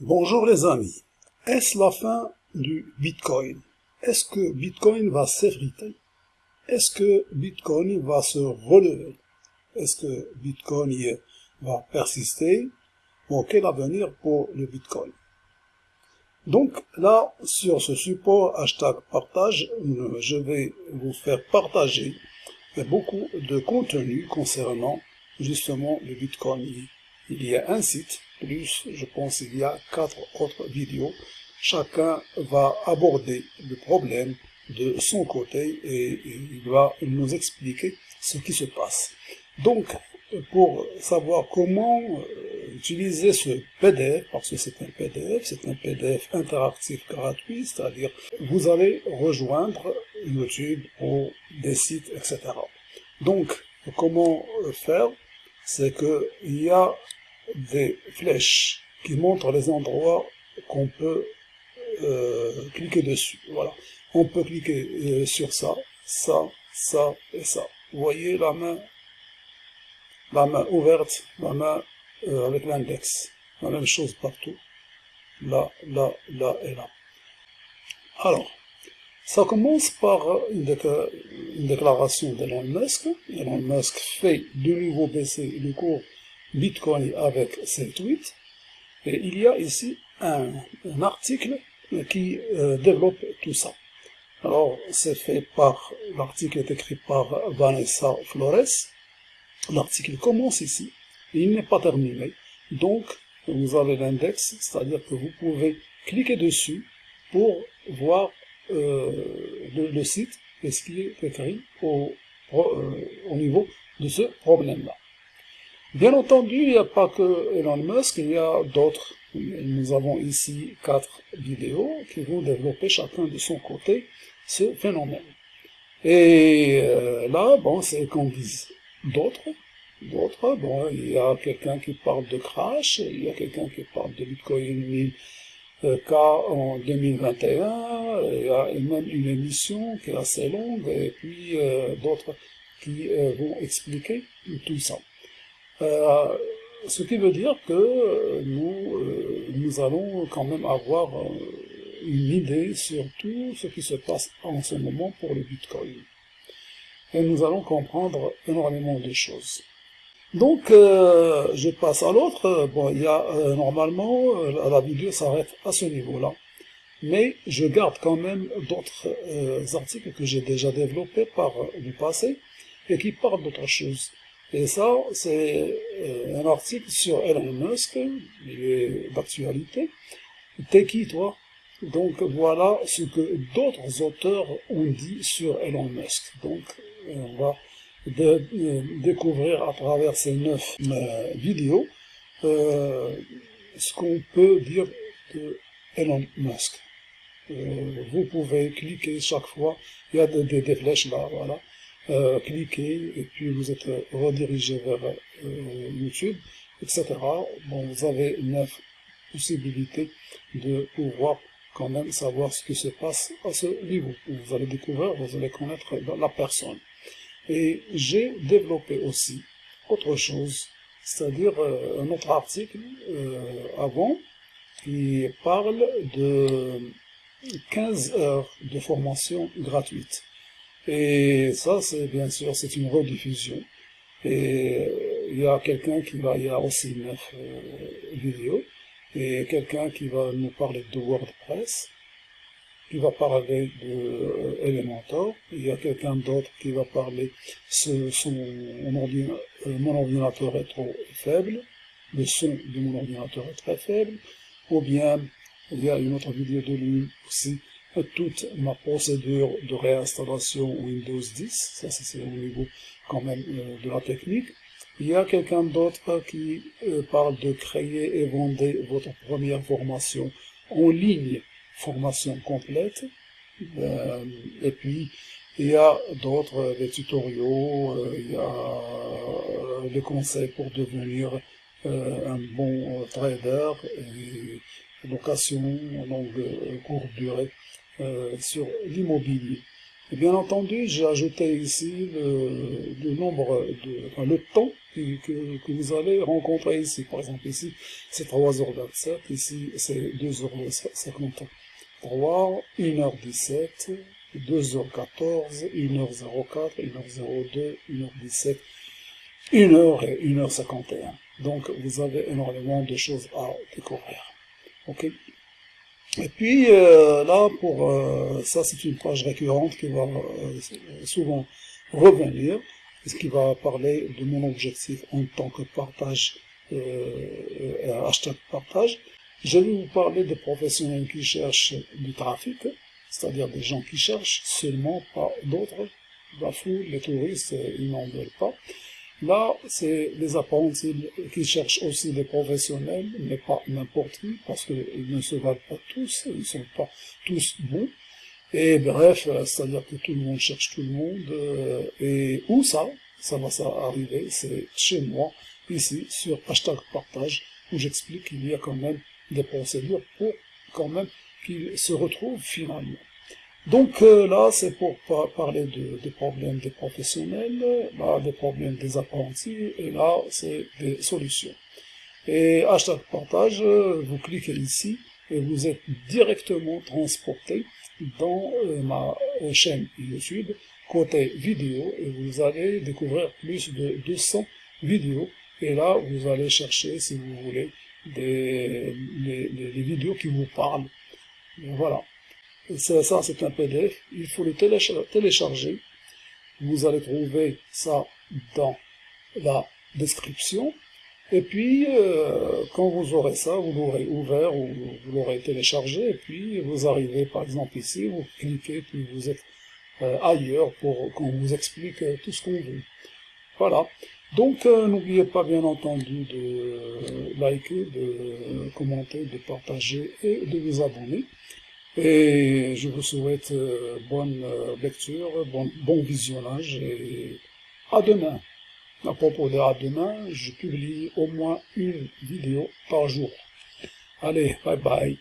Bonjour les amis. Est-ce la fin du Bitcoin? Est-ce que Bitcoin va s'effriter? Est-ce que Bitcoin va se relever? Est-ce que Bitcoin va persister? Bon, quel avenir pour le Bitcoin? Donc là, sur ce support hashtag partage, je vais vous faire partager beaucoup de contenu concernant justement le Bitcoin. Il y a un site plus, je pense il y a quatre autres vidéos. Chacun va aborder le problème de son côté et il va nous expliquer ce qui se passe. Donc, pour savoir comment euh, utiliser ce PDF, parce que c'est un PDF, c'est un PDF interactif gratuit, c'est-à-dire vous allez rejoindre YouTube ou des sites, etc. Donc, comment faire? C'est que il y a des flèches qui montrent les endroits qu'on peut euh, cliquer dessus. Voilà. On peut cliquer euh, sur ça, ça, ça et ça. Vous voyez la main, la main ouverte, la main euh, avec l'index. La même chose partout. Là, là, là et là. Alors, ça commence par une, déclaration d'Elon Musk. Elon Musk fait de nouveau baisser le cours Bitcoin avec ses tweets. Et il y a ici un, article qui euh, développe tout ça. Alors, c'est fait par, l'article est écrit par Vanessa Flores. L'article commence ici, et il n'est pas terminé. Donc, vous avez l'index, c'est-à-dire que vous pouvez cliquer dessus pour voir euh, le, site et ce qui est écrit au, euh, au niveau de ce problème-là. Bien entendu, il n'y a pas que Elon Musk, il y a d'autres. Nous avons ici quatre vidéos qui vont développer chacun de son côté ce phénomène. Et euh, là, bon, c'est qu'on dise d'autres. D'autres, bon, il y a quelqu'un qui parle de crash, il y a quelqu'un qui parle de Bitcoin 1000K en 2021, il y a même une émission qui est assez longue, et puis euh, d'autres qui euh, vont expliquer tout ça. Euh, ce qui veut dire que euh, nous, euh, nous allons quand même avoir une idée sur tout ce qui se passe en ce moment pour le Bitcoin. Et nous allons comprendre énormément de choses. Donc, je passe à l'autre. Bon, il y a normalement, la vidéo s'arrête à ce niveau-là. Mais je garde quand même d'autres articles que j'ai déjà développés par le passé et qui parlent d'autres choses. Et ça, c'est euh, un article sur Elon Musk, il est d'actualité. T'es qui, toi? Donc voilà ce que d'autres auteurs ont dit sur Elon Musk. Donc on va euh, découvrir à travers ces neuf euh, vidéos ce qu'on peut dire de Elon Musk. vous pouvez cliquer chaque fois, il y a des, des flèches là, voilà euh, cliquez et puis vous êtes redirigé vers euh, YouTube, etc. Bon, vous avez neuf possibilités de pouvoir quand même savoir ce qui se passe à ce niveau. Vous allez découvrir, vous allez connaître la personne. Et j'ai développé aussi autre chose, c'est-à-dire euh, un autre article euh, avant qui parle de 15 heures de formation gratuite. Et ça, c'est bien sûr, c'est une rediffusion. Et euh, il y a quelqu'un qui va, il y a aussi neuf euh, vidéos, et quelqu'un qui va nous parler de WordPress, qui va parler de euh, Elementor, il y a quelqu'un d'autre qui va parler ce, son, mon, ordinateur, est trop faible, le son de mon ordinateur est très faible, ou bien il y a une autre vidéo de lui aussi toute ma procédure de réinstallation Windows 10, ça c'est au niveau quand même euh, de la technique. Il y a quelqu'un d'autre qui euh, parle de créer et vendre votre première formation en ligne, formation complète. Euh, et puis, il y a d'autres, des tutoriaux, il y a des conseils pour devenir un bon trader, location longue courte durée. Euh, sur l'immobilier. Et bien entendu, j'ai ajouté ici le, nombre, de, enfin, le temps que, que, vous allez rencontrer ici. Par exemple, ici, c'est 3h27, ici, c'est 2h50. 3, 1h17, 2h14, 1h04, 1h02, 1h17, 1h et 1h51. Donc, vous avez énormément de choses à découvrir. Ok Et puis, euh, là, pour euh, ça, c'est une page récurrente qui va euh, souvent revenir, ce qui va parler de mon objectif en tant que partage, hashtag partage. Je vais vous parler des professionnels qui cherchent du trafic, c'est-à-dire des gens qui cherchent seulement, pas d'autres. La les touristes, ils n'en veulent pas. Là, c'est les apprentis qui cherchent aussi des professionnels, mais pas n'importe qui, parce qu'ils ne se valent pas tous, ils ne sont pas tous bons. Et bref, c'est-à-dire que tout le monde cherche tout le monde. Euh, et où ça? Ça va ça arriver, c'est chez moi, ici, sur hashtag partage, où j'explique qu'il y a quand même des procédures pour quand même qu'ils se retrouvent finalement. Donc euh, là, c'est pour parler de, des problèmes des professionnels, là, des problèmes des apprentis, et là, c'est des solutions. Et hashtag partage, vous cliquez ici, et vous êtes directement transporté dans euh, ma chaîne YouTube, côté vidéo, et vous allez découvrir plus de 200 vidéos, et là, vous allez chercher, si vous voulez, des les vidéos qui vous parlent. voilà ça, c'est un PDF, il faut le télécharger. Vous allez trouver ça dans la description. Et puis, euh, quand vous aurez ça, vous l'aurez ouvert ou vous l'aurez téléchargé, et puis vous arrivez par exemple ici, vous cliquez, puis vous êtes euh, ailleurs pour qu'on vous explique euh, tout ce qu'on veut. Voilà. Donc, n'oubliez pas bien entendu de liker, de commenter, de partager et de vous abonner. Et je vous souhaite euh, bonne euh, lecture, bon, bon visionnage et à demain. À propos de à demain, je publie au moins une vidéo par jour. Allez, bye bye.